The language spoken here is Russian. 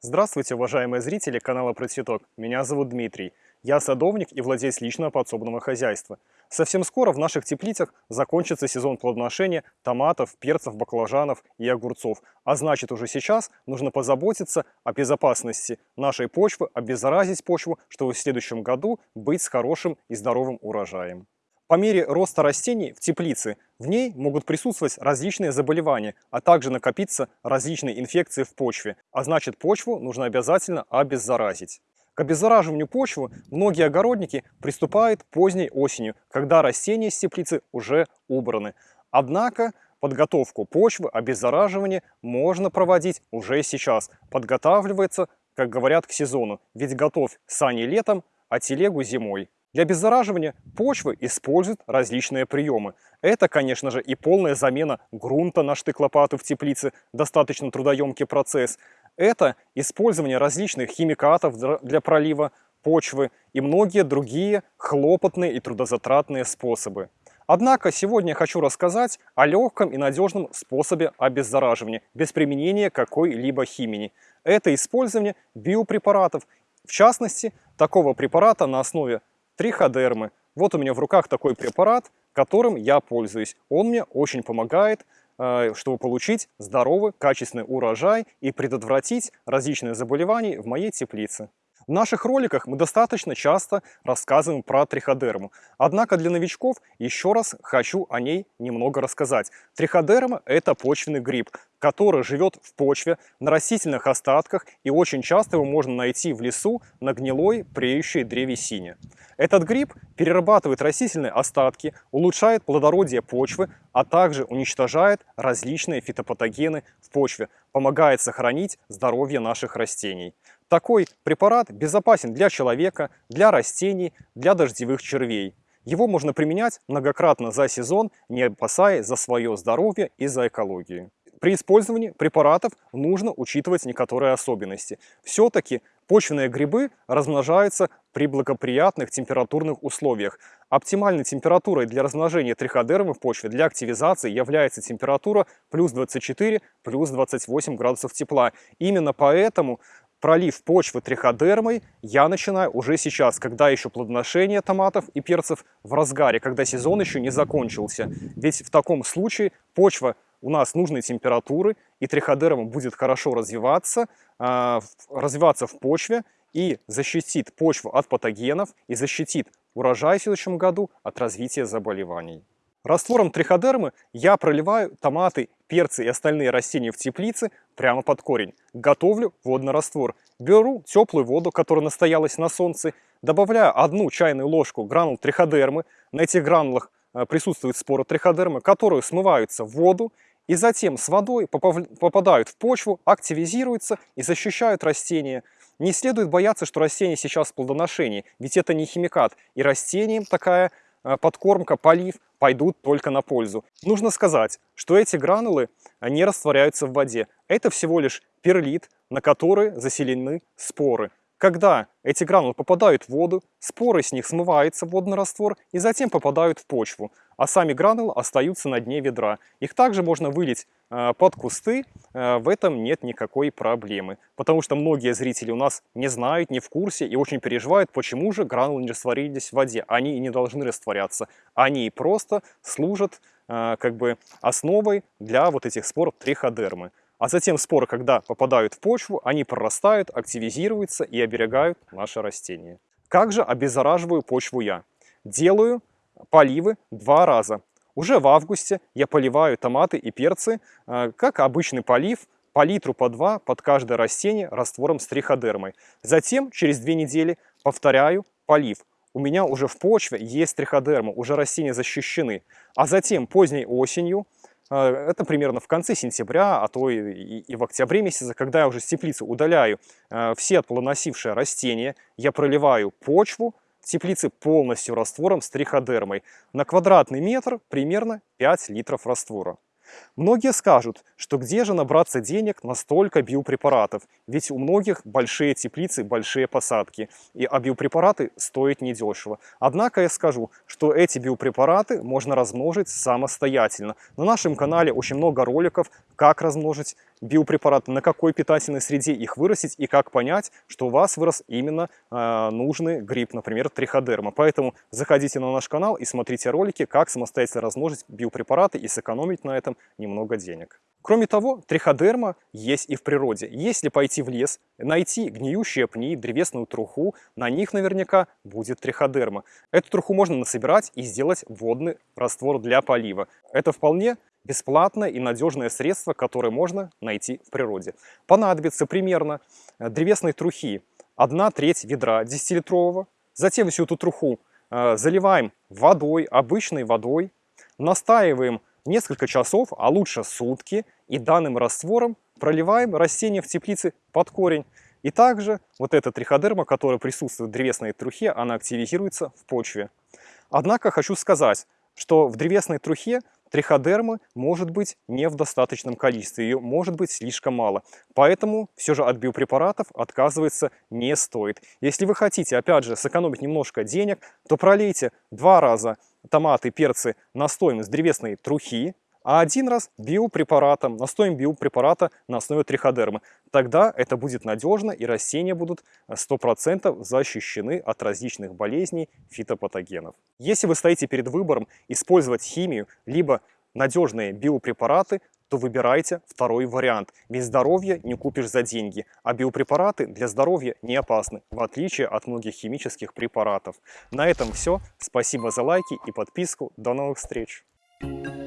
Здравствуйте, уважаемые зрители канала Процветок. Меня зовут Дмитрий. Я садовник и владелец личного подсобного хозяйства. Совсем скоро в наших теплицах закончится сезон плодоношения томатов, перцев, баклажанов и огурцов. А значит, уже сейчас нужно позаботиться о безопасности нашей почвы, обеззаразить почву, чтобы в следующем году быть с хорошим и здоровым урожаем. По мере роста растений в теплице в ней могут присутствовать различные заболевания, а также накопиться различные инфекции в почве, а значит почву нужно обязательно обеззаразить. К обеззараживанию почвы многие огородники приступают поздней осенью, когда растения из теплицы уже убраны. Однако подготовку почвы, обеззараживание можно проводить уже сейчас. Подготавливается, как говорят, к сезону. Ведь готовь сани летом, а телегу зимой. Для обеззараживания почвы используют различные приемы. Это, конечно же, и полная замена грунта на штык-лопату в теплице, достаточно трудоемкий процесс. Это использование различных химикатов для пролива почвы и многие другие хлопотные и трудозатратные способы. Однако сегодня я хочу рассказать о легком и надежном способе обеззараживания без применения какой-либо химии. Это использование биопрепаратов, в частности, такого препарата на основе триходермы. Вот у меня в руках такой препарат, которым я пользуюсь. Он мне очень помогает, э, чтобы получить здоровый, качественный урожай и предотвратить различные заболевания в моей теплице. В наших роликах мы достаточно часто рассказываем про триходерму. Однако для новичков еще раз хочу о ней немного рассказать. Триходерма – это почвенный гриб, который живет в почве, на растительных остатках и очень часто его можно найти в лесу на гнилой преющей древесине. Этот гриб перерабатывает растительные остатки, улучшает плодородие почвы, а также уничтожает различные фитопатогены в почве, помогает сохранить здоровье наших растений. Такой препарат безопасен для человека, для растений, для дождевых червей. Его можно применять многократно за сезон, не опасаясь за свое здоровье и за экологию. При использовании препаратов нужно учитывать некоторые особенности. Все-таки почвенные грибы размножаются при благоприятных температурных условиях. Оптимальной температурой для размножения триходермы в почве для активизации является температура плюс 24, плюс 28 градусов тепла. Именно поэтому пролив почвы триходермой я начинаю уже сейчас, когда еще плодоношение томатов и перцев в разгаре, когда сезон еще не закончился. Ведь в таком случае почва у нас нужной температуры, и триходерма будет хорошо развиваться, э, развиваться в почве и защитит почву от патогенов и защитит урожай в следующем году от развития заболеваний. Раствором триходермы я проливаю томаты, перцы и остальные растения в теплице прямо под корень. Готовлю водный раствор. Беру теплую воду, которая настоялась на солнце, добавляю одну чайную ложку гранул триходермы. На этих гранулах э, присутствуют споры триходермы, которые смываются в воду и затем с водой попадают в почву, активизируются и защищают растения. Не следует бояться, что растение сейчас в плодоношении, ведь это не химикат, и растениям такая э, подкормка, полив пойдут только на пользу. Нужно сказать, что эти гранулы не растворяются в воде. Это всего лишь перлит, на который заселены споры. Когда эти гранулы попадают в воду, споры с них смываются в водный раствор и затем попадают в почву, а сами гранулы остаются на дне ведра. Их также можно вылить э, под кусты, э, в этом нет никакой проблемы. Потому что многие зрители у нас не знают, не в курсе и очень переживают, почему же гранулы не растворились в воде. Они и не должны растворяться. Они просто служат э, как бы основой для вот этих спор триходермы. А затем споры, когда попадают в почву, они прорастают, активизируются и оберегают наше растение. Как же обеззараживаю почву я? Делаю поливы два раза. Уже в августе я поливаю томаты и перцы, э, как обычный полив, по литру по два под каждое растение раствором с триходермой. Затем через две недели повторяю полив. У меня уже в почве есть триходерма, уже растения защищены. А затем поздней осенью это примерно в конце сентября, а то и, и в октябре месяце, когда я уже с теплицы удаляю э, все плодоносившие растения, я проливаю почву в теплице полностью раствором с триходермой. На квадратный метр примерно 5 литров раствора. Многие скажут, что где же набраться денег на столько биопрепаратов, ведь у многих большие теплицы, большие посадки, и, а биопрепараты стоят недешево. Однако я скажу, что эти биопрепараты можно размножить самостоятельно. На нашем канале очень много роликов, как размножить биопрепараты, на какой питательной среде их вырастить и как понять, что у вас вырос именно э, нужный гриб, например, триходерма. Поэтому заходите на наш канал и смотрите ролики, как самостоятельно размножить биопрепараты и сэкономить на этом немного денег. Кроме того, триходерма есть и в природе. Если пойти в лес, найти гниющие пни, древесную труху, на них наверняка будет триходерма. Эту труху можно насобирать и сделать водный раствор для полива. Это вполне бесплатное и надежное средство, которое можно найти в природе. Понадобится примерно э, древесной трухи 1 треть ведра 10-литрового. Затем всю эту труху э, заливаем водой, обычной водой, настаиваем несколько часов, а лучше сутки, и данным раствором проливаем растение в теплице под корень. И также вот эта триходерма, которая присутствует в древесной трухе, она активизируется в почве. Однако хочу сказать, что в древесной трухе триходермы может быть не в достаточном количестве, ее может быть слишком мало. Поэтому все же от биопрепаратов отказываться не стоит. Если вы хотите, опять же, сэкономить немножко денег, то пролейте два раза томаты, перцы настоем из древесной трухи, а один раз биопрепаратом, настоем биопрепарата на основе триходермы. Тогда это будет надежно и растения будут 100% защищены от различных болезней фитопатогенов. Если вы стоите перед выбором использовать химию, либо надежные биопрепараты, то выбирайте второй вариант. Ведь здоровье не купишь за деньги, а биопрепараты для здоровья не опасны, в отличие от многих химических препаратов. На этом все. Спасибо за лайки и подписку. До новых встреч! Thank you.